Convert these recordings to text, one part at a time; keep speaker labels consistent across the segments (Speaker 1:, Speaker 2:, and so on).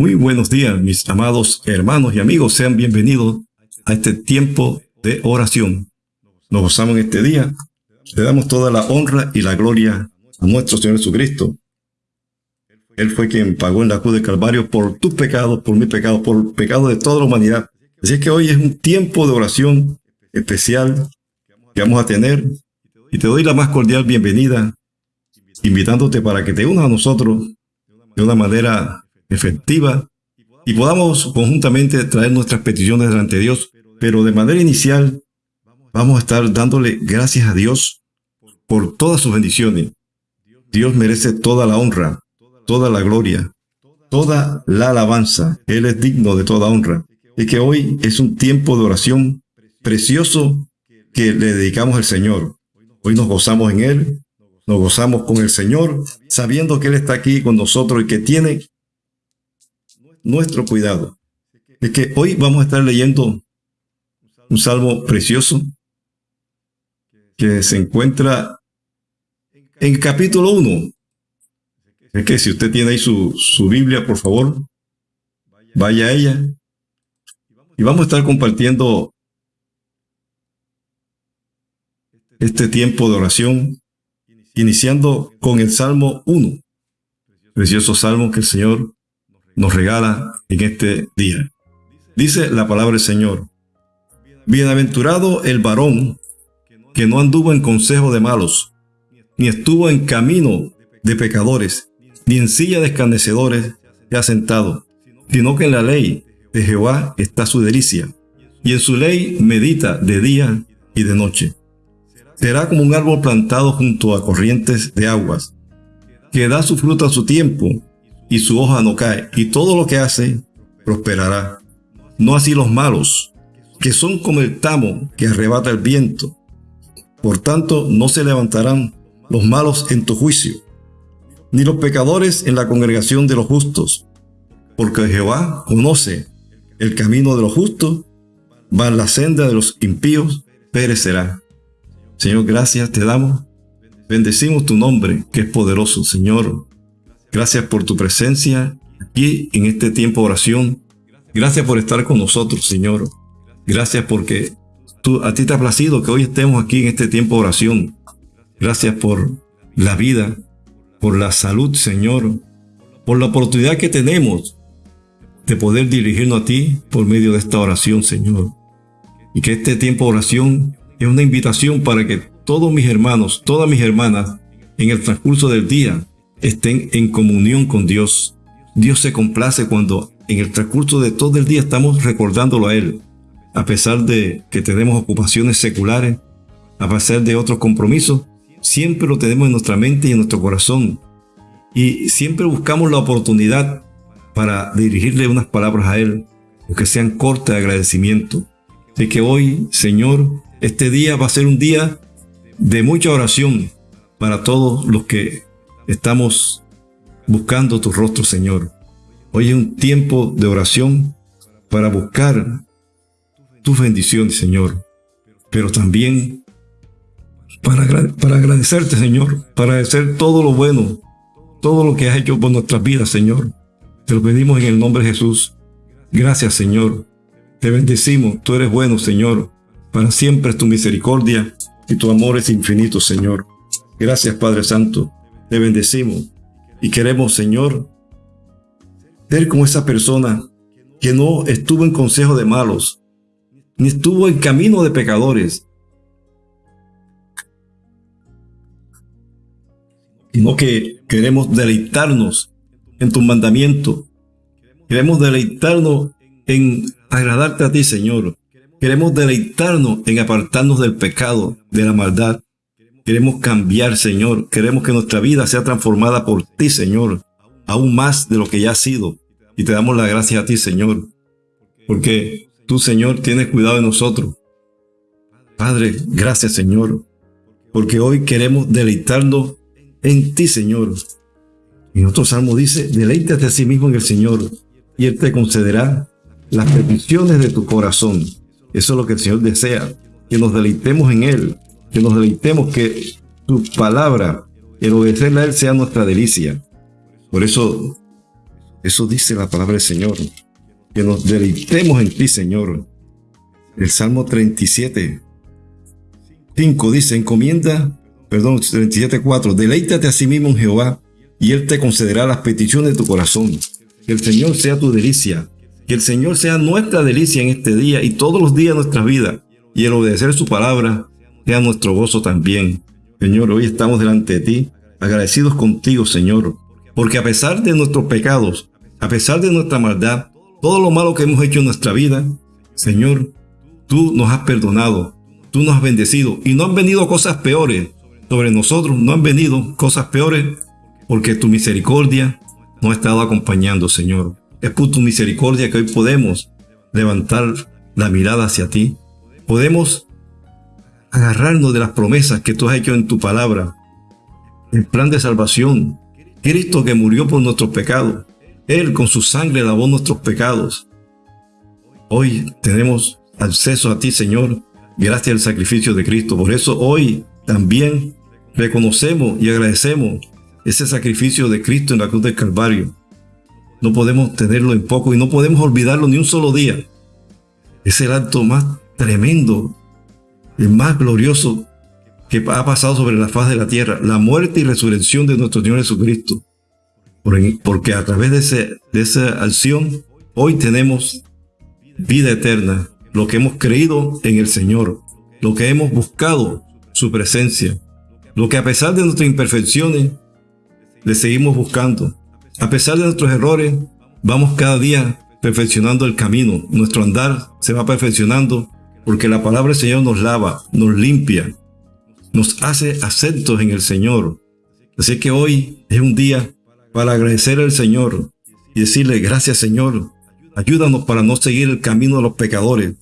Speaker 1: Muy buenos días, mis amados hermanos y amigos. Sean bienvenidos a este tiempo de oración. Nos gozamos en este día. Le damos toda la honra y la gloria a nuestro Señor Jesucristo. Él fue quien pagó en la cruz de Calvario por tus pecados, por mi pecado, por el pecado de toda la humanidad. Así es que hoy es un tiempo de oración especial que vamos a tener y te doy la más cordial bienvenida, invitándote para que te unas a nosotros de una manera efectiva y podamos conjuntamente traer nuestras peticiones delante de Dios. Pero de manera inicial vamos a estar dándole gracias a Dios por todas sus bendiciones. Dios merece toda la honra, toda la gloria, toda la alabanza. Él es digno de toda honra. Y que hoy es un tiempo de oración precioso que le dedicamos al Señor. Hoy nos gozamos en Él, nos gozamos con el Señor, sabiendo que Él está aquí con nosotros y que tiene nuestro cuidado. Es que hoy vamos a estar leyendo un salmo precioso que se encuentra en capítulo 1. Es que si usted tiene ahí su, su Biblia, por favor, vaya a ella. Y vamos a estar compartiendo este tiempo de oración, iniciando con el Salmo 1. Precioso salmo que el Señor nos regala en este día. Dice la palabra del Señor, Bienaventurado el varón que no anduvo en consejo de malos, ni estuvo en camino de pecadores, ni en silla de escarnecedores se sentado, sino que en la ley de Jehová está su delicia, y en su ley medita de día y de noche. Será como un árbol plantado junto a corrientes de aguas, que da su fruto a su tiempo, y su hoja no cae, y todo lo que hace prosperará. No así los malos, que son como el tamo que arrebata el viento. Por tanto, no se levantarán los malos en tu juicio, ni los pecadores en la congregación de los justos, porque Jehová conoce el camino de los justos, va en la senda de los impíos, perecerá. Señor, gracias te damos. Bendecimos tu nombre, que es poderoso, Señor. Gracias por tu presencia aquí en este tiempo de oración. Gracias por estar con nosotros, Señor. Gracias porque tú, a ti te ha placido que hoy estemos aquí en este tiempo de oración. Gracias por la vida, por la salud, Señor, por la oportunidad que tenemos de poder dirigirnos a ti por medio de esta oración, Señor. Y que este tiempo de oración es una invitación para que todos mis hermanos, todas mis hermanas, en el transcurso del día, estén en comunión con Dios. Dios se complace cuando en el transcurso de todo el día estamos recordándolo a Él, a pesar de que tenemos ocupaciones seculares, a pesar de otros compromisos, siempre lo tenemos en nuestra mente y en nuestro corazón. Y siempre buscamos la oportunidad para dirigirle unas palabras a Él, que sean cortas de agradecimiento. De que hoy, Señor, este día va a ser un día de mucha oración para todos los que estamos buscando tu rostro, Señor. Hoy es un tiempo de oración para buscar tus bendiciones, Señor. Pero también para, para agradecerte, Señor, para agradecer todo lo bueno, todo lo que has hecho por nuestras vidas, Señor. Te lo pedimos en el nombre de Jesús. Gracias, Señor. Te bendecimos. Tú eres bueno, Señor. Para siempre es tu misericordia y tu amor es infinito, Señor. Gracias, Padre Santo. Te bendecimos y queremos, Señor, ser como esa persona que no estuvo en consejo de malos, ni estuvo en camino de pecadores, sino que queremos deleitarnos en tu mandamiento. Queremos deleitarnos en agradarte a ti, Señor. Queremos deleitarnos en apartarnos del pecado, de la maldad. Queremos cambiar, Señor. Queremos que nuestra vida sea transformada por ti, Señor, aún más de lo que ya ha sido. Y te damos las gracias a ti, Señor, porque tú, Señor, tienes cuidado de nosotros. Padre, gracias, Señor, porque hoy queremos deleitarnos en ti, Señor. Y otro salmo dice, deleítate a sí mismo en el Señor, y Él te concederá las peticiones de tu corazón. Eso es lo que el Señor desea, que nos deleitemos en Él, que nos deleitemos que tu palabra, el obedecerle a Él sea nuestra delicia. Por eso Eso dice la palabra del Señor. Que nos deleitemos en ti, Señor. El Salmo 37, 5 dice, encomienda, perdón, 37, 4, deleítate a sí mismo en Jehová y Él te concederá las peticiones de tu corazón. Que el Señor sea tu delicia. Que el Señor sea nuestra delicia en este día y todos los días de nuestra vida. Y el obedecer su palabra sea nuestro gozo también. Señor, hoy estamos delante de ti, agradecidos contigo, Señor, porque a pesar de nuestros pecados, a pesar de nuestra maldad, todo lo malo que hemos hecho en nuestra vida, Señor, tú nos has perdonado, tú nos has bendecido y no han venido cosas peores sobre nosotros, no han venido cosas peores porque tu misericordia nos ha estado acompañando, Señor. Es por tu misericordia que hoy podemos levantar la mirada hacia ti. Podemos agarrarnos de las promesas que tú has hecho en tu palabra. El plan de salvación. Cristo que murió por nuestros pecados. Él con su sangre lavó nuestros pecados. Hoy tenemos acceso a ti, Señor, gracias al sacrificio de Cristo. Por eso hoy también reconocemos y agradecemos ese sacrificio de Cristo en la cruz del Calvario. No podemos tenerlo en poco y no podemos olvidarlo ni un solo día. Es el acto más tremendo, el más glorioso que ha pasado sobre la faz de la tierra, la muerte y resurrección de nuestro Señor Jesucristo. Porque a través de, de esa acción, hoy tenemos vida eterna, lo que hemos creído en el Señor, lo que hemos buscado su presencia, lo que a pesar de nuestras imperfecciones, le seguimos buscando. A pesar de nuestros errores, vamos cada día perfeccionando el camino. Nuestro andar se va perfeccionando porque la palabra del Señor nos lava, nos limpia, nos hace acentos en el Señor. Así que hoy es un día para agradecer al Señor y decirle gracias Señor. Ayúdanos para no seguir el camino de los pecadores,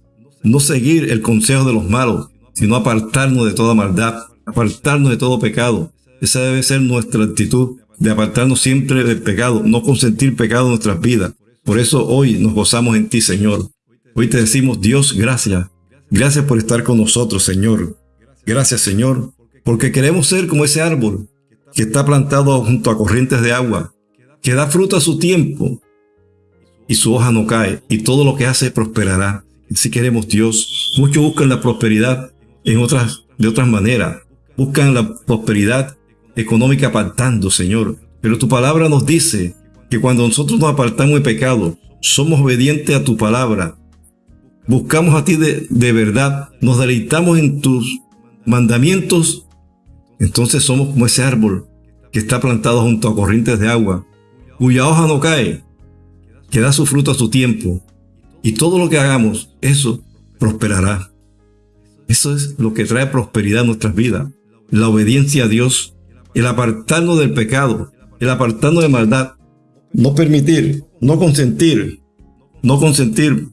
Speaker 1: no seguir el consejo de los malos, sino apartarnos de toda maldad, apartarnos de todo pecado. Esa debe ser nuestra actitud de apartarnos siempre del pecado, no consentir pecado en nuestras vidas. Por eso hoy nos gozamos en ti, Señor. Hoy te decimos, Dios, gracias. Gracias por estar con nosotros, Señor. Gracias, Señor, porque queremos ser como ese árbol que está plantado junto a corrientes de agua, que da fruto a su tiempo y su hoja no cae y todo lo que hace prosperará. Si queremos Dios, muchos buscan la prosperidad en otras, de otras maneras. Buscan la prosperidad económica apartando, Señor. Pero tu palabra nos dice que cuando nosotros nos apartamos de pecado, somos obedientes a tu palabra, buscamos a ti de, de verdad, nos deleitamos en tus mandamientos, entonces somos como ese árbol que está plantado junto a corrientes de agua, cuya hoja no cae, que da su fruto a su tiempo, y todo lo que hagamos, eso prosperará. Eso es lo que trae prosperidad a nuestras vidas, la obediencia a Dios el apartarnos del pecado, el apartarnos de maldad, no permitir, no consentir, no consentir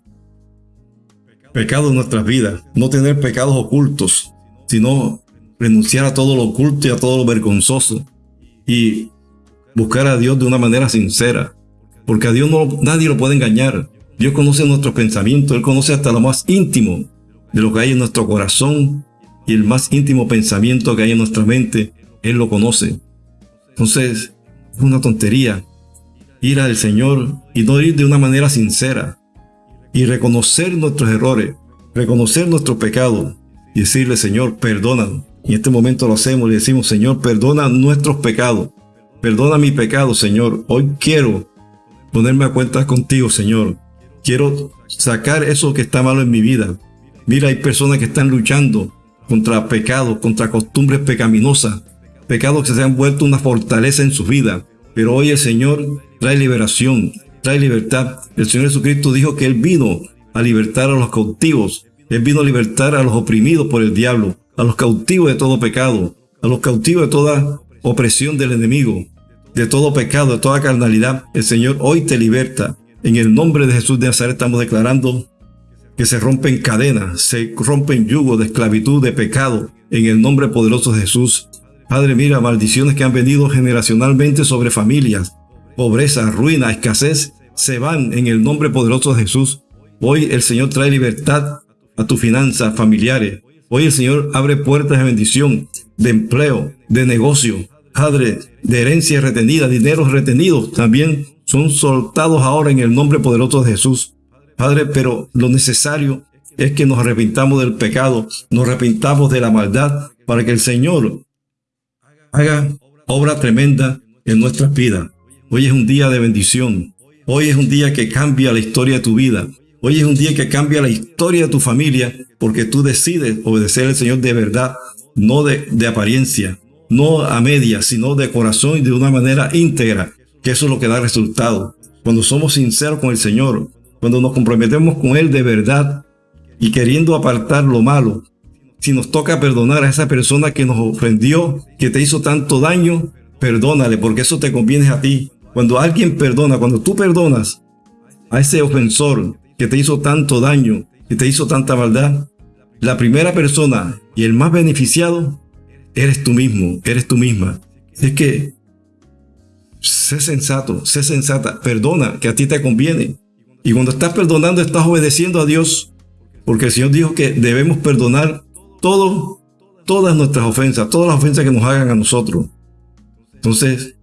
Speaker 1: pecado en nuestras vidas, no tener pecados ocultos, sino renunciar a todo lo oculto y a todo lo vergonzoso y buscar a Dios de una manera sincera, porque a Dios no, nadie lo puede engañar. Dios conoce nuestros pensamientos, Él conoce hasta lo más íntimo de lo que hay en nuestro corazón y el más íntimo pensamiento que hay en nuestra mente él lo conoce. Entonces, es una tontería ir al Señor y no ir de una manera sincera y reconocer nuestros errores, reconocer nuestro pecado y decirle, Señor, perdónanos. Y en este momento lo hacemos y decimos, Señor, perdona nuestros pecados. Perdona mi pecado, Señor. Hoy quiero ponerme a cuenta contigo, Señor. Quiero sacar eso que está malo en mi vida. Mira, hay personas que están luchando contra pecados, contra costumbres pecaminosas, pecados que se han vuelto una fortaleza en su vida. Pero hoy el Señor trae liberación, trae libertad. El Señor Jesucristo dijo que Él vino a libertar a los cautivos. Él vino a libertar a los oprimidos por el diablo, a los cautivos de todo pecado, a los cautivos de toda opresión del enemigo, de todo pecado, de toda carnalidad. El Señor hoy te liberta. En el nombre de Jesús de Nazaret estamos declarando que se rompen cadenas, se rompen yugos de esclavitud, de pecado, en el nombre poderoso de Jesús. Padre, mira, maldiciones que han venido generacionalmente sobre familias, pobreza, ruina, escasez, se van en el nombre poderoso de Jesús. Hoy el Señor trae libertad a tus finanzas familiares. Hoy el Señor abre puertas de bendición, de empleo, de negocio, Padre, de herencia retenida, dinero retenido. También son soltados ahora en el nombre poderoso de Jesús. Padre, pero lo necesario es que nos arrepintamos del pecado, nos arrepintamos de la maldad, para que el Señor haga obra tremenda en nuestras vidas. Hoy es un día de bendición. Hoy es un día que cambia la historia de tu vida. Hoy es un día que cambia la historia de tu familia porque tú decides obedecer al Señor de verdad, no de, apariencia, no a media, sino de corazón y de una manera íntegra, que eso es lo que da resultado. Cuando somos sinceros con el Señor, cuando nos comprometemos con Él de verdad y queriendo apartar lo malo, si nos toca perdonar a esa persona que nos ofendió, que te hizo tanto daño, perdónale, porque eso te conviene a ti. Cuando alguien perdona, cuando tú perdonas a ese ofensor que te hizo tanto daño, que te hizo tanta maldad, la primera persona y el más beneficiado eres tú mismo, eres tú misma. Es que sé sensato, sé sensata, perdona, que a ti te conviene. Y cuando estás perdonando, estás obedeciendo a Dios, porque el Señor dijo que debemos perdonar todo, todas nuestras ofensas, todas las ofensas que nos hagan a nosotros. Entonces,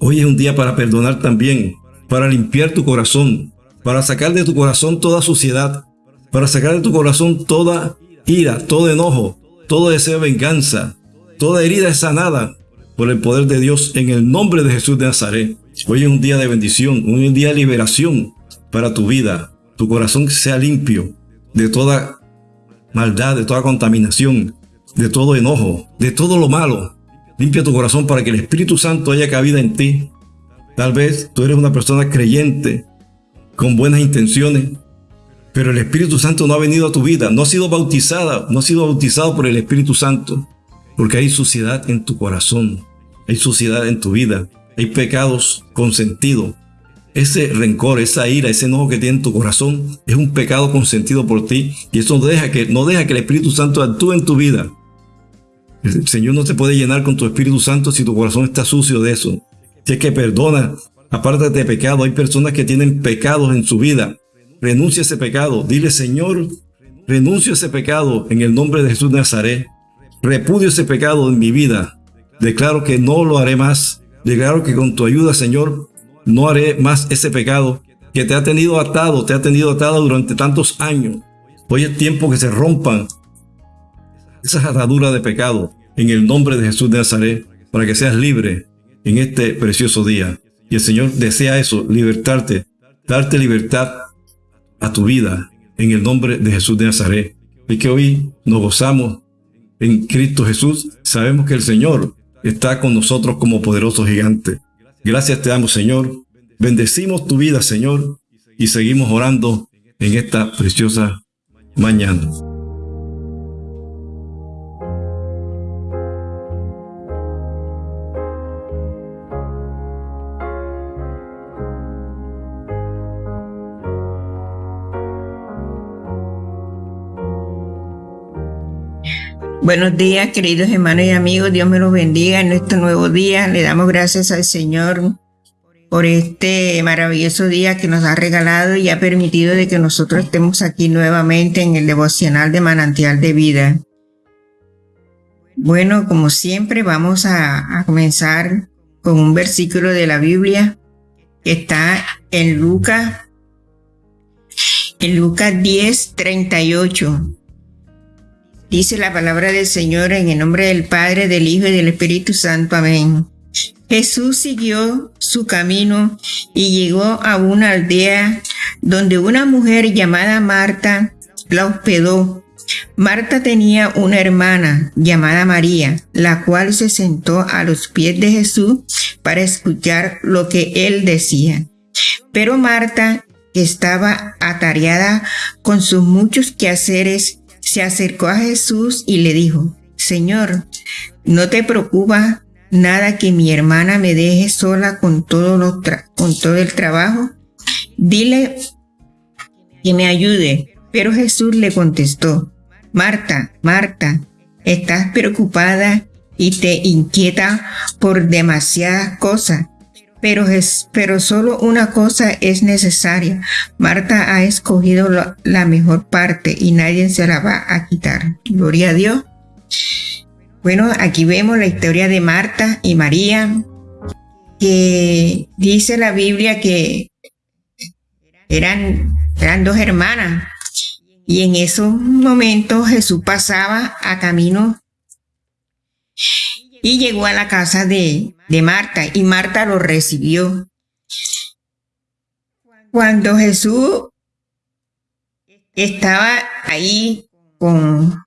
Speaker 1: hoy es un día para perdonar también, para limpiar tu corazón, para sacar de tu corazón toda suciedad, para sacar de tu corazón toda ira, todo enojo, todo deseo de venganza, toda herida es sanada por el poder de Dios en el nombre de Jesús de Nazaret. Hoy es un día de bendición, un día de liberación para tu vida. Tu corazón sea limpio de toda maldad, de toda contaminación, de todo enojo, de todo lo malo. Limpia tu corazón para que el Espíritu Santo haya cabida en ti. Tal vez tú eres una persona creyente, con buenas intenciones, pero el Espíritu Santo no ha venido a tu vida, no ha sido bautizada, no ha sido bautizado por el Espíritu Santo, porque hay suciedad en tu corazón, hay suciedad en tu vida, hay pecados consentidos, ese rencor, esa ira, ese enojo que tiene en tu corazón es un pecado consentido por ti y eso deja que, no deja que el Espíritu Santo actúe en tu vida. El Señor no te puede llenar con tu Espíritu Santo si tu corazón está sucio de eso. Si es que perdona, apártate de pecado. Hay personas que tienen pecados en su vida. Renuncia a ese pecado. Dile, Señor, renuncio a ese pecado en el nombre de Jesús de Nazaret. Repudio ese pecado en mi vida. Declaro que no lo haré más. Declaro que con tu ayuda, Señor, no haré más ese pecado que te ha tenido atado, te ha tenido atado durante tantos años. Hoy es tiempo que se rompan esas ataduras de pecado en el nombre de Jesús de Nazaret para que seas libre en este precioso día. Y el Señor desea eso, libertarte, darte libertad a tu vida en el nombre de Jesús de Nazaret. Y que hoy nos gozamos en Cristo Jesús. Sabemos que el Señor está con nosotros como poderoso gigante. Gracias te damos, Señor. Bendecimos tu vida, Señor, y seguimos orando en esta preciosa mañana.
Speaker 2: Buenos días, queridos hermanos y amigos. Dios me los bendiga en este nuevo día. Le damos gracias al Señor por este maravilloso día que nos ha regalado y ha permitido de que nosotros estemos aquí nuevamente en el devocional de manantial de vida. Bueno, como siempre, vamos a, a comenzar con un versículo de la Biblia que está en Lucas, en Lucas 10, 38. Dice la palabra del Señor en el nombre del Padre, del Hijo y del Espíritu Santo. Amén. Jesús siguió su camino y llegó a una aldea donde una mujer llamada Marta la hospedó. Marta tenía una hermana llamada María, la cual se sentó a los pies de Jesús para escuchar lo que él decía. Pero Marta, que estaba atareada con sus muchos quehaceres, se acercó a Jesús y le dijo, Señor, ¿no te preocupa nada que mi hermana me deje sola con todo, con todo el trabajo? Dile que me ayude. Pero Jesús le contestó, Marta, Marta, estás preocupada y te inquieta por demasiadas cosas, pero, es, pero solo una cosa es necesaria. Marta ha escogido la mejor parte y nadie se la va a quitar. Gloria a Dios. Bueno, aquí vemos la historia de Marta y María, que dice la Biblia que eran, eran dos hermanas. Y en esos momentos Jesús pasaba a camino y llegó a la casa de, de Marta y Marta lo recibió. Cuando Jesús estaba ahí con,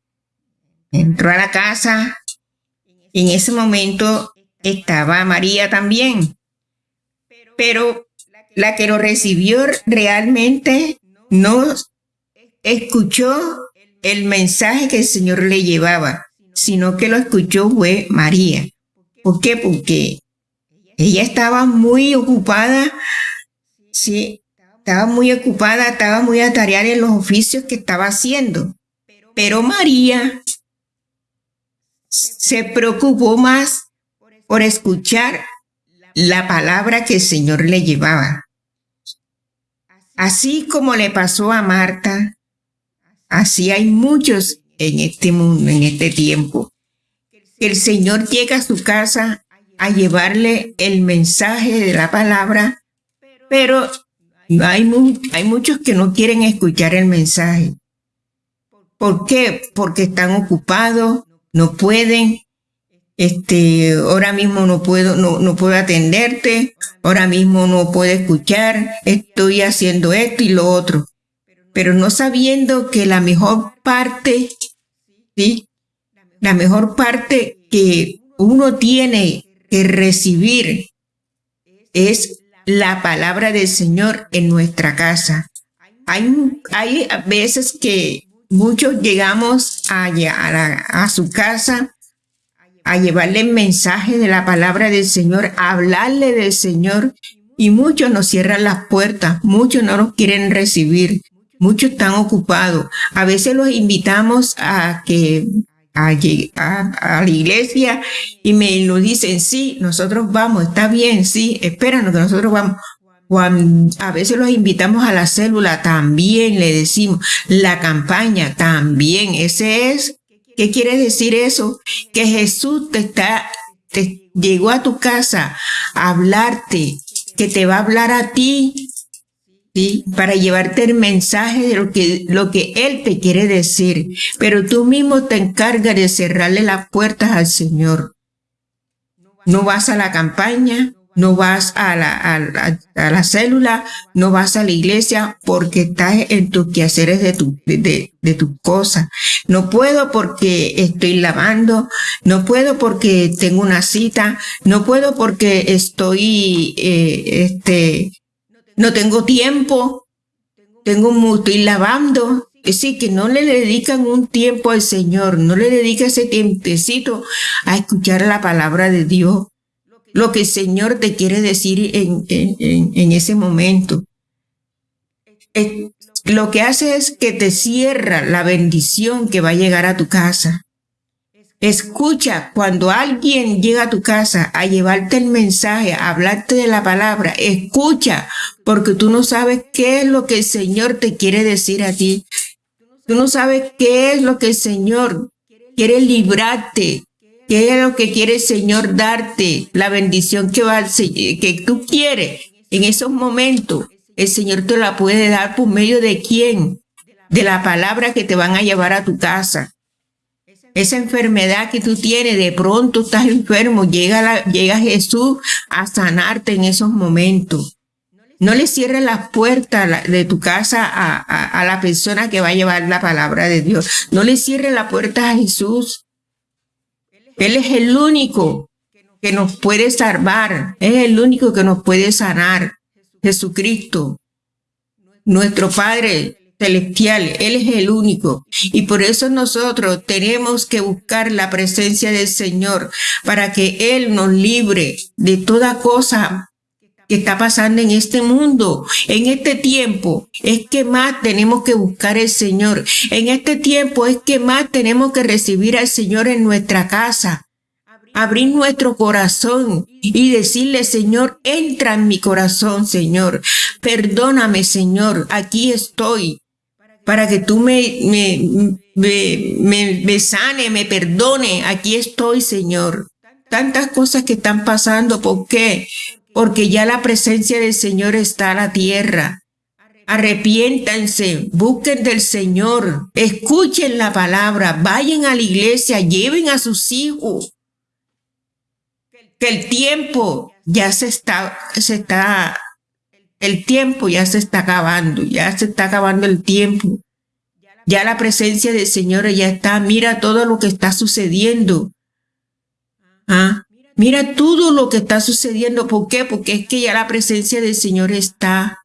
Speaker 2: entró a la casa, en ese momento estaba María también. Pero la que lo recibió realmente no escuchó el mensaje que el Señor le llevaba, sino que lo escuchó fue María. ¿Por qué? Porque ella estaba muy ocupada, sí, estaba muy ocupada, estaba muy atareada en los oficios que estaba haciendo. Pero María se preocupó más por escuchar la palabra que el Señor le llevaba. Así como le pasó a Marta, así hay muchos en este mundo, en este tiempo. El Señor llega a su casa a llevarle el mensaje de la palabra, pero hay, hay muchos que no quieren escuchar el mensaje. ¿Por qué? Porque están ocupados, no pueden, este, ahora mismo no puedo, no, no puedo atenderte, ahora mismo no puedo escuchar, estoy haciendo esto y lo otro. Pero no sabiendo que la mejor parte, ¿sí? La mejor parte que uno tiene que recibir es la palabra del Señor en nuestra casa. Hay, hay veces que muchos llegamos a, a, su casa a llevarle el mensaje de la palabra del Señor, a hablarle del Señor. Y muchos nos cierran las puertas, muchos no nos quieren recibir, muchos están ocupados. A veces los invitamos a que a, a, la iglesia y me lo dicen, sí, nosotros vamos, está bien, sí, espéranos que nosotros vamos. A veces los invitamos a la célula, también le decimos, la campaña, también, ese es ¿Qué quiere decir eso? Que Jesús te está, te llegó a tu casa a hablarte, que te va a hablar a ti, ¿sí? Para llevarte el mensaje de lo que, lo que Él te quiere decir. Pero tú mismo te encargas de cerrarle las puertas al Señor. No vas a la campaña, no vas a la, a, la, célula, no vas a la iglesia porque estás en tus quehaceres de tu, de, de tu cosa. No puedo porque estoy lavando, no puedo porque tengo una cita, no puedo porque estoy, eh, este, no tengo tiempo, tengo, estoy lavando. Es decir, que no le dedican un tiempo al Señor, no le dedica ese tiempecito a escuchar la palabra de Dios lo que el Señor te quiere decir en, ese momento. lo que hace es que te cierra la bendición que va a llegar a tu casa. Escucha cuando alguien llega a tu casa a llevarte el mensaje, a hablarte de la palabra. Escucha porque tú no sabes qué es lo que el Señor te quiere decir a ti. Tú no sabes qué es lo que el Señor quiere librarte ¿Qué es lo que quiere el Señor darte? La bendición que, va, que tú quieres en esos momentos. El Señor te la puede dar por medio de quién? De la palabra que te van a llevar a tu casa. Esa enfermedad que tú tienes, de pronto estás enfermo, llega, la, llega Jesús a sanarte en esos momentos. No le cierres las puertas de tu casa a, a, la persona que va a llevar la palabra de Dios. No le cierres la puerta a Jesús. Él es el único que nos puede salvar, es el único que nos puede sanar. Jesucristo, nuestro Padre celestial, Él es el único. Y por eso nosotros tenemos que buscar la presencia del Señor para que Él nos libre de toda cosa que está pasando en este mundo, en este tiempo, es que más tenemos que buscar al Señor. En este tiempo es que más tenemos que recibir al Señor en nuestra casa. Abrir nuestro corazón y decirle, Señor, entra en mi corazón, Señor. Perdóname, Señor, aquí estoy. Para que tú me, me, me, me sane, me perdone. Aquí estoy, Señor. Tantas cosas que están pasando. ¿Por qué? porque ya la presencia del Señor está a la tierra. Arrepiéntanse, busquen del Señor, escuchen la palabra, vayan a la iglesia, lleven a sus hijos. Que el tiempo ya se está, se está, el tiempo ya se está acabando, ya se está acabando el tiempo. Ya la presencia del Señor ya está. Mira todo lo que está sucediendo. ¿Ah? Mira todo lo que está sucediendo. ¿Por qué? Porque es que ya la presencia del Señor está.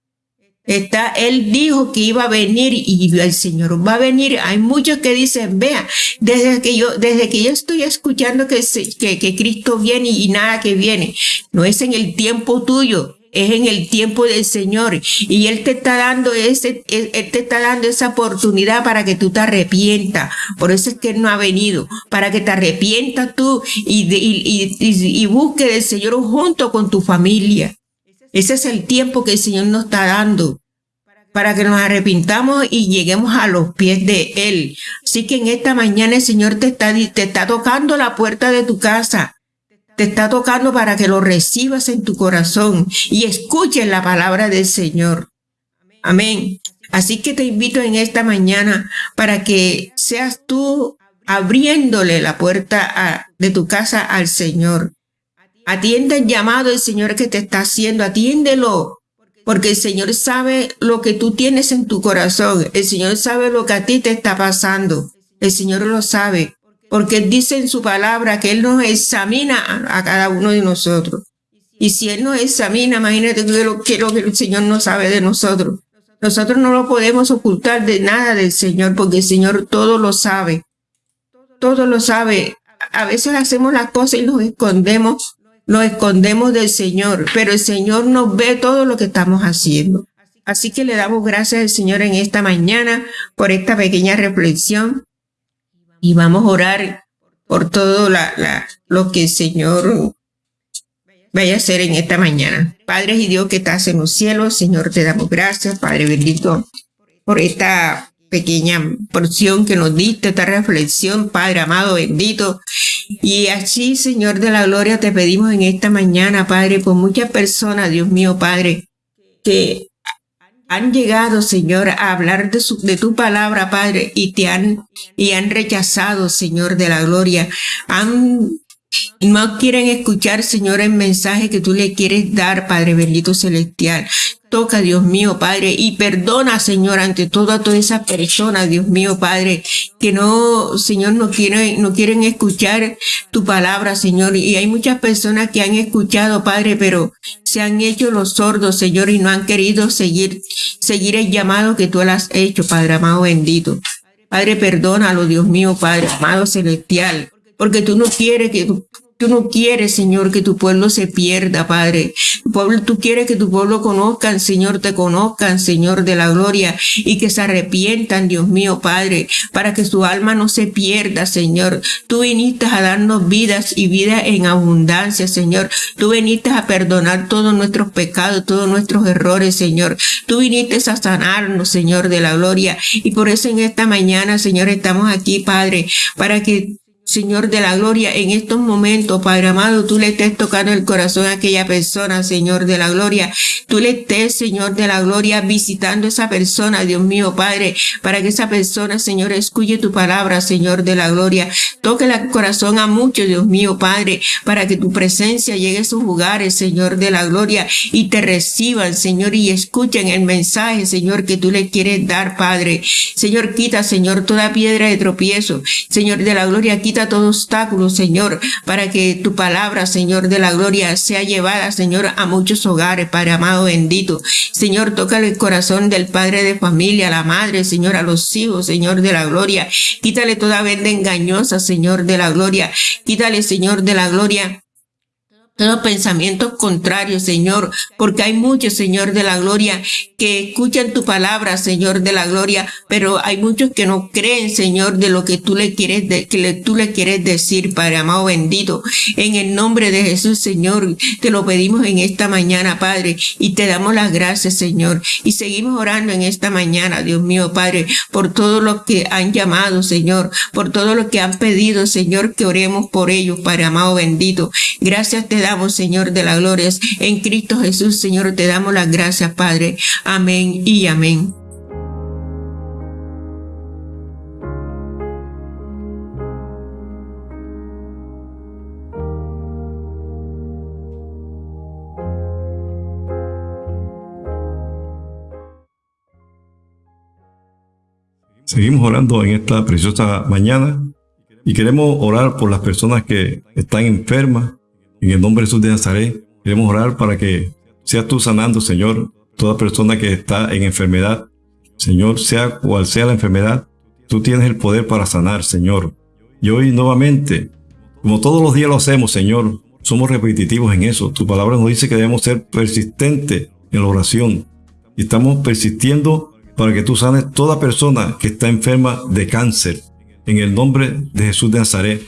Speaker 2: Está, él dijo que iba a venir y el Señor va a venir. Hay muchos que dicen, vea, desde que yo, desde que yo estoy escuchando que, que, que Cristo viene y nada que viene. No es en el tiempo tuyo, es en el tiempo del Señor y Él te está dando ese, Él te está dando esa oportunidad para que tú te arrepientas. Por eso es que Él no ha venido, para que te arrepientas tú y, busques del Señor junto con tu familia. Ese es el tiempo que el Señor nos está dando para que nos arrepintamos y lleguemos a los pies de Él. Así que en esta mañana el Señor te está, te está tocando la puerta de tu casa te está tocando para que lo recibas en tu corazón y escuches la palabra del Señor. Amén. Así que te invito en esta mañana para que seas tú abriéndole la puerta de tu casa al Señor. Atiende el llamado del Señor que te está haciendo, atiéndelo, porque el Señor sabe lo que tú tienes en tu corazón, el Señor sabe lo que a ti te está pasando, el Señor lo sabe porque dice en su palabra que Él nos examina a, cada uno de nosotros. Y si Él nos examina, imagínate que lo, que lo que el Señor no sabe de nosotros. Nosotros no lo podemos ocultar de nada del Señor, porque el Señor todo lo sabe. Todo lo sabe. A veces hacemos las cosas y nos escondemos, nos escondemos del Señor, pero el Señor nos ve todo lo que estamos haciendo. Así que le damos gracias al Señor en esta mañana por esta pequeña reflexión y vamos a orar por todo lo que el Señor vaya a hacer en esta mañana. Padre y Dios que estás en los cielos, Señor, te damos gracias, Padre bendito, por esta pequeña porción que nos diste, esta reflexión, Padre amado, bendito. Y así, Señor de la gloria, te pedimos en esta mañana, Padre, por muchas personas, Dios mío, Padre, que han llegado, Señor, a hablar de, tu palabra, Padre, y te han, y han rechazado, Señor, de la gloria. Han, no quieren escuchar, Señor, el mensaje que tú le quieres dar, Padre bendito celestial. Toca, Dios mío, Padre, y perdona, Señor, ante todo a todas esas personas, Dios mío, Padre, que no, Señor, no quieren, no quieren escuchar tu palabra, Señor. Y hay muchas personas que han escuchado, Padre, pero se han hecho los sordos, Señor, y no han querido seguir, seguir el llamado que tú has hecho, Padre amado bendito. Padre, perdónalo, Dios mío, Padre amado celestial, porque tú no quieres que Tú no quieres, Señor, que tu pueblo se pierda, Padre. Tú quieres que tu pueblo conozcan, Señor, te conozcan, Señor de la gloria, y que se arrepientan, Dios mío, Padre, para que su alma no se pierda, Señor. Tú viniste a darnos vidas y vida en abundancia, Señor. Tú viniste a perdonar todos nuestros pecados, todos nuestros errores, Señor. Tú viniste a sanarnos, Señor de la gloria. Y por eso en esta mañana, Señor, estamos aquí, Padre, para que Señor de la gloria, en estos momentos, Padre amado, tú le estés tocando el corazón a aquella persona, Señor de la gloria. Tú le estés, Señor de la gloria, visitando a esa persona, Dios mío, Padre, para que esa persona, Señor, escuche tu palabra, Señor de la gloria. Toque el corazón a muchos, Dios mío, Padre, para que tu presencia llegue a sus lugares, Señor de la gloria, y te reciban, Señor, y escuchen el mensaje, Señor, que tú le quieres dar, Padre. Señor, quita, Señor, toda piedra de tropiezo. Señor de la gloria, quita todo obstáculo, Señor, para que tu palabra, Señor de la gloria, sea llevada, Señor, a muchos hogares, Padre amado bendito. Señor, toca el corazón del padre de familia, la madre, Señor, a los hijos, Señor de la gloria. Quítale toda venda engañosa, Señor de la gloria. Quítale, Señor de la gloria, todos pensamientos contrarios, Señor, porque hay muchos, Señor de la gloria, que escuchan tu palabra, Señor de la gloria, pero hay muchos que no creen, Señor, de lo que tú le quieres, que tú le quieres decir, Padre amado bendito. En el nombre de Jesús, Señor, te lo pedimos en esta mañana, Padre, y te damos las gracias, Señor. Y seguimos orando en esta mañana, Dios mío, Padre, por todos los que han llamado, Señor, por todos los que han pedido, Señor, que oremos por ellos, Padre amado bendito. Gracias te damos, Señor de la gloria. En Cristo Jesús, Señor, te damos las gracias, Padre. Amén y amén.
Speaker 1: Seguimos orando en esta preciosa mañana y queremos orar por las personas que están enfermas. En el nombre de Jesús de Nazaret, queremos orar para que seas tú sanando, Señor, toda persona que está en enfermedad. Señor, sea cual sea la enfermedad, tú tienes el poder para sanar, Señor. Y hoy nuevamente, como todos los días lo hacemos, Señor, somos repetitivos en eso. Tu palabra nos dice que debemos ser persistentes en la oración. Y estamos persistiendo para que tú sanes toda persona que está enferma de cáncer. En el nombre de Jesús de Nazaret.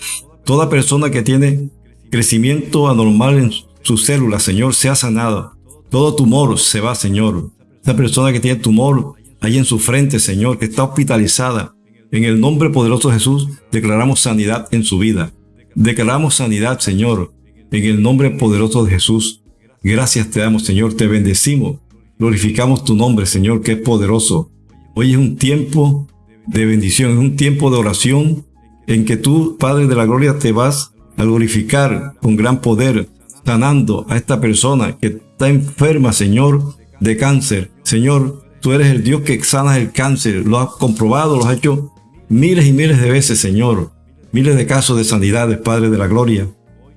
Speaker 1: Toda persona que tiene crecimiento anormal en sus células, Señor, sea sanada. Todo tumor se va, Señor. Esa persona que tiene tumor ahí en su frente, Señor, que está hospitalizada. En el nombre poderoso de Jesús, declaramos sanidad en su vida. Declaramos sanidad, Señor, en el nombre poderoso de Jesús. Gracias te damos, Señor, te bendecimos Glorificamos tu nombre, Señor, que es poderoso. Hoy es un tiempo de bendición, es un tiempo de oración en que tú, Padre de la Gloria, te vas a glorificar con gran poder, sanando a esta persona que está enferma, Señor, de cáncer. Señor, tú eres el Dios que sanas el cáncer. Lo has comprobado, lo has hecho miles y miles de veces, Señor. Miles de casos de sanidades, Padre de la Gloria.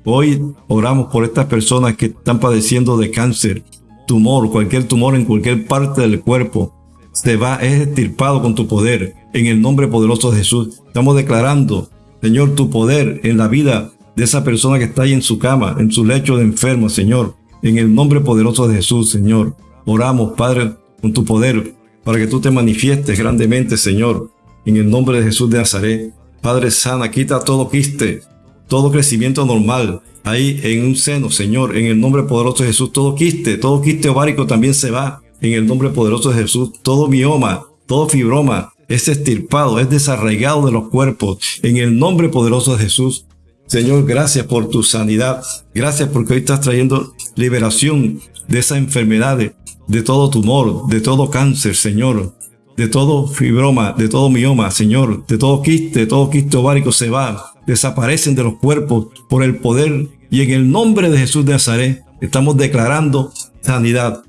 Speaker 1: Hoy oramos por estas personas que están padeciendo de cáncer, tumor, cualquier tumor en cualquier parte del cuerpo, se va, es estirpado con tu poder. En el nombre poderoso de Jesús, estamos declarando, Señor, tu poder en la vida de esa persona que está ahí en su cama, en su lecho de enfermo, Señor. En el nombre poderoso de Jesús, Señor. Oramos, Padre, con tu poder, para que tú te manifiestes grandemente, Señor. En el nombre de Jesús de Nazaret. Padre sana, quita todo quiste, todo crecimiento normal, ahí en un seno, Señor, en el nombre poderoso de Jesús, todo quiste, todo quiste ovárico también se va, en el nombre poderoso de Jesús, todo mioma, todo fibroma es estirpado, es desarraigado de los cuerpos, en el nombre poderoso de Jesús. Señor, gracias por tu sanidad, gracias porque hoy estás trayendo liberación de esas enfermedades, de todo tumor, de todo cáncer, Señor, de todo fibroma, de todo mioma, Señor, de todo quiste, de todo quiste ovárico se va, desaparecen de los cuerpos por el poder y en el nombre de Jesús de Nazaret estamos declarando sanidad.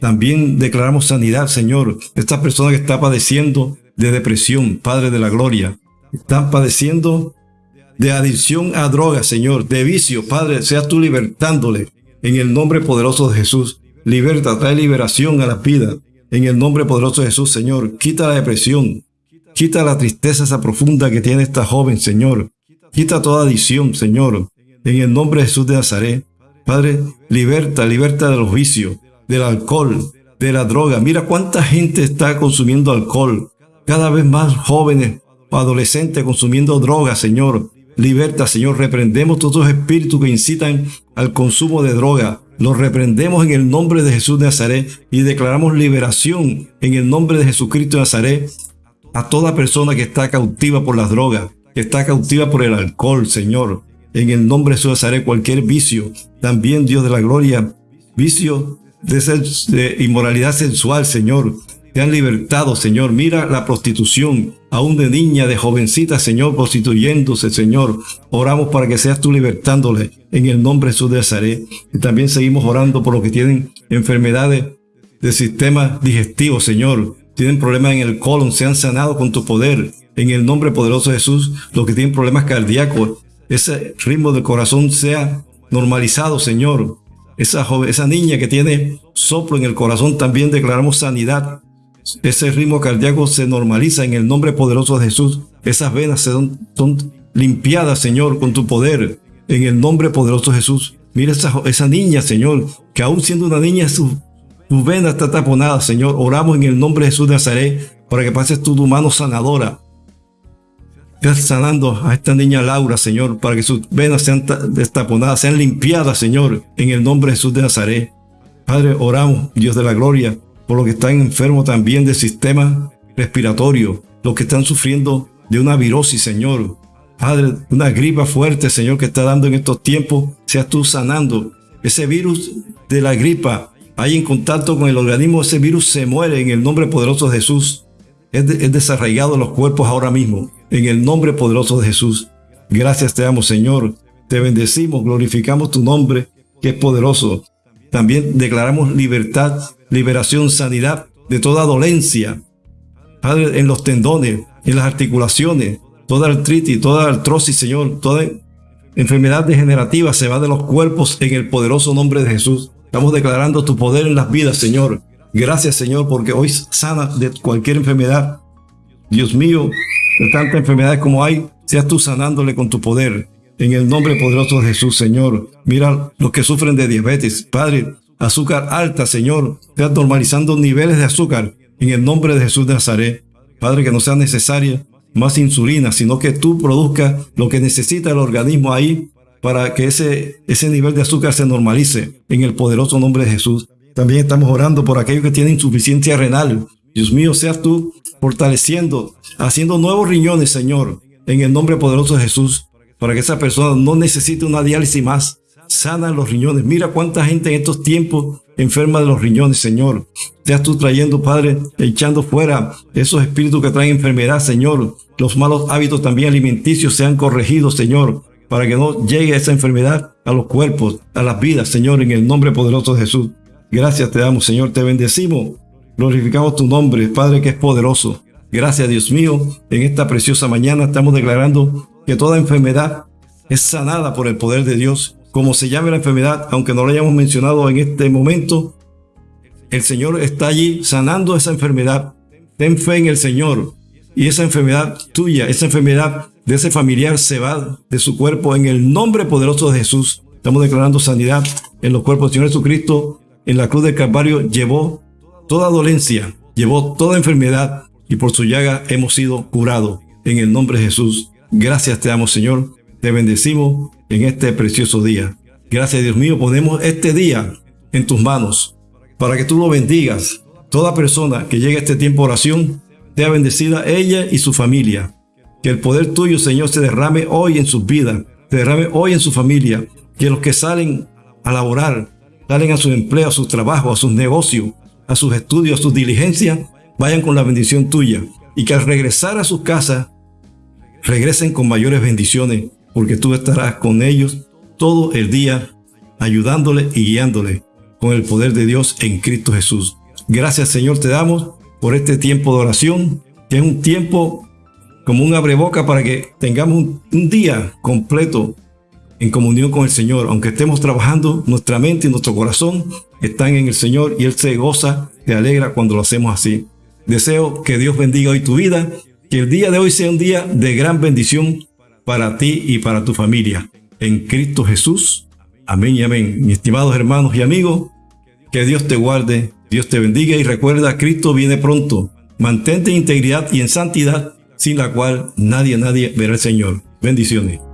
Speaker 1: También declaramos sanidad, Señor. Esta persona que está padeciendo de depresión, Padre de la Gloria, están padeciendo de adicción a drogas, Señor, de vicio, Padre, sea tú libertándole en el nombre poderoso de Jesús. Liberta, trae liberación a la vida. En el nombre poderoso de Jesús, Señor, quita la depresión, quita la tristeza esa profunda que tiene esta joven, Señor. Quita toda adicción, Señor, en el nombre de Jesús de Nazaret. Padre, liberta, liberta de los vicios, del alcohol, de la droga. Mira cuánta gente está consumiendo alcohol. Cada vez más jóvenes o adolescentes consumiendo drogas, Señor. Liberta, Señor. Reprendemos todos los espíritus que incitan al consumo de droga. Los reprendemos en el nombre de Jesús de Nazaret y declaramos liberación en el nombre de Jesucristo de Nazaret a toda persona que está cautiva por las drogas que está cautiva por el alcohol, Señor. En el nombre de Jesús haré cualquier vicio. También, Dios de la gloria, vicio de, de inmoralidad sensual, Señor. Te han libertado, Señor. Mira la prostitución, aún de niña, de jovencita, Señor, prostituyéndose, Señor. Oramos para que seas tú libertándole en el nombre de Jesús de Nazaret. Y también seguimos orando por los que tienen enfermedades de sistema digestivo, Señor. Tienen problemas en el colon, sean sanados con tu poder en el nombre poderoso de Jesús, los que tienen problemas cardíacos, ese ritmo del corazón sea normalizado, Señor. Esa, esa niña que tiene soplo en el corazón, también declaramos sanidad. Ese ritmo cardíaco se normaliza en el nombre poderoso de Jesús. Esas venas son, son limpiadas, Señor, con tu poder. En el nombre poderoso de Jesús. Mira esa, esa niña, Señor, que aún siendo una niña, su, su vena está taponada, Señor. Oramos en el nombre de Jesús de Nazaret para que pases tu mano sanadora Estás sanando a esta niña Laura, Señor, para que sus venas sean destaponadas, sean limpiadas, Señor, en el nombre de Jesús de Nazaret. Padre, oramos, Dios de la gloria, por los que están enfermos también del sistema respiratorio, los que están sufriendo de una virosis, Señor. Padre, una gripa fuerte, Señor, que está dando en estos tiempos, seas tú sanando ese virus de la gripa, hay en contacto con el organismo, ese virus se muere en el nombre poderoso de Jesús. Es, desarraigado en los cuerpos ahora mismo, en el nombre poderoso de Jesús. Gracias te damos, Señor. Te bendecimos, glorificamos tu nombre, que es poderoso. También declaramos libertad, liberación, sanidad de toda dolencia. Padre, en los tendones, en las articulaciones, toda artritis, toda artrosis, Señor, toda enfermedad degenerativa se va de los cuerpos en el poderoso nombre de Jesús. Estamos declarando tu poder en las vidas, Señor. Gracias, Señor, porque hoy sana de cualquier enfermedad. Dios mío, de tantas enfermedades como hay, seas tú sanándole con tu poder. En el nombre poderoso de Jesús, Señor. Mira los que sufren de diabetes. Padre, azúcar alta, Señor. Seas normalizando niveles de azúcar. En el nombre de Jesús de Nazaret. Padre, que no sea necesaria más insulina, sino que tú produzcas lo que necesita el organismo ahí para que ese, ese nivel de azúcar se normalice en el poderoso nombre de Jesús. También estamos orando por aquellos que tienen insuficiencia renal. Dios mío, seas tú fortaleciendo, haciendo nuevos riñones, Señor, en el nombre poderoso de Jesús para que esa persona no necesite una diálisis más. Sana los riñones. Mira cuánta gente en estos tiempos enferma de los riñones, Señor. Seas tú trayendo, Padre, echando fuera esos espíritus que traen enfermedad, Señor. Los malos hábitos también alimenticios sean corregidos, Señor, para que no llegue esa enfermedad a los cuerpos, a las vidas, Señor, en el nombre poderoso de Jesús. Gracias te damos, Señor, te bendecimos. Glorificamos tu nombre, Padre, que es poderoso. Gracias, Dios mío. En esta preciosa mañana estamos declarando que toda enfermedad es sanada por el poder de Dios. Como se llame la enfermedad, aunque no lo hayamos mencionado en este momento, el Señor está allí sanando esa enfermedad. Ten fe en el Señor. Y esa enfermedad tuya, esa enfermedad de ese familiar se va de su cuerpo en el nombre poderoso de Jesús. Estamos declarando sanidad en los cuerpos del Señor Jesucristo. En la cruz del Calvario llevó toda dolencia, llevó toda enfermedad y por su llaga hemos sido curados. En el nombre de Jesús. Gracias te damos, Señor. Te bendecimos en este precioso día. Gracias, Dios mío. Ponemos este día en tus manos para que tú lo bendigas. Toda persona que llegue a este tiempo de oración sea bendecida ella y su familia. Que el poder tuyo, Señor, se derrame hoy en sus vidas, se derrame hoy en su familia. Que los que salen a laborar, salen a su empleo, a su trabajo, a sus negocios, a sus estudios, a sus diligencias, vayan con la bendición tuya. Y que al regresar a sus casas regresen con mayores bendiciones, porque tú estarás con ellos todo el día, ayudándole y guiándole con el poder de Dios en Cristo Jesús. Gracias Señor te damos por este tiempo de oración, que es un tiempo como un abreboca para que tengamos un, día completo en comunión con el Señor. Aunque estemos trabajando, nuestra mente y nuestro corazón están en el Señor y Él se goza, se alegra cuando lo hacemos así. Deseo que Dios bendiga hoy tu vida que el día de hoy sea un día de gran bendición para ti y para tu familia. En Cristo Jesús. Amén y amén. Mis estimados hermanos y amigos, que Dios te guarde, Dios te bendiga y recuerda, Cristo viene pronto. Mantente en integridad y en santidad, sin la cual nadie, nadie verá al Señor. Bendiciones.